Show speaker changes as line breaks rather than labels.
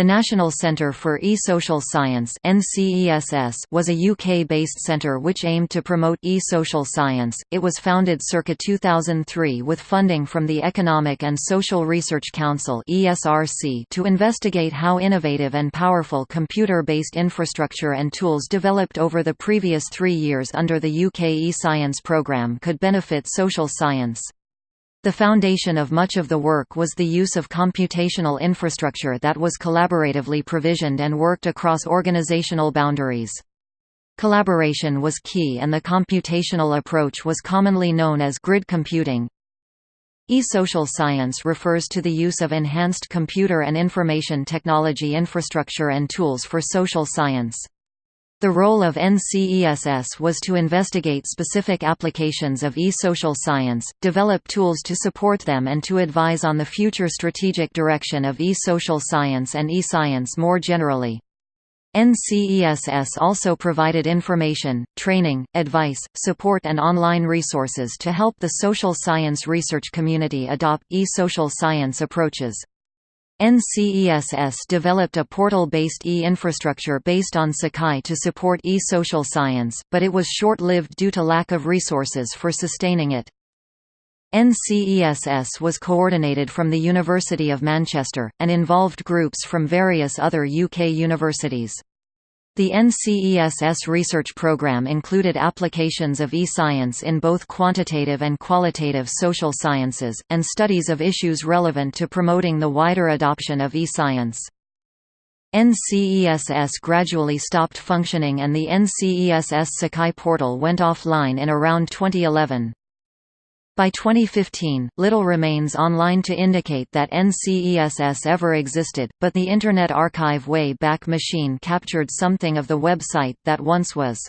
The National Centre for E-Social Science was a UK-based centre which aimed to promote e-social science. It was founded circa 2003 with funding from the Economic and Social Research Council to investigate how innovative and powerful computer-based infrastructure and tools developed over the previous three years under the UK e-science programme could benefit social science. The foundation of much of the work was the use of computational infrastructure that was collaboratively provisioned and worked across organizational boundaries. Collaboration was key and the computational approach was commonly known as grid computing. E-social science refers to the use of enhanced computer and information technology infrastructure and tools for social science. The role of NCESS was to investigate specific applications of e-social science, develop tools to support them and to advise on the future strategic direction of e-social science and e-science more generally. NCESS also provided information, training, advice, support and online resources to help the social science research community adopt e-social science approaches. NCESS developed a portal-based e-infrastructure based on Sakai to support e-social science, but it was short-lived due to lack of resources for sustaining it. NCESS was coordinated from the University of Manchester, and involved groups from various other UK universities. The NCESS research program included applications of e-science in both quantitative and qualitative social sciences, and studies of issues relevant to promoting the wider adoption of e-science. NCESS gradually stopped functioning and the NCESS Sakai portal went offline in around 2011. By 2015, little remains online to indicate that NCESS ever existed, but the Internet Archive Wayback Machine captured something of the website that once was.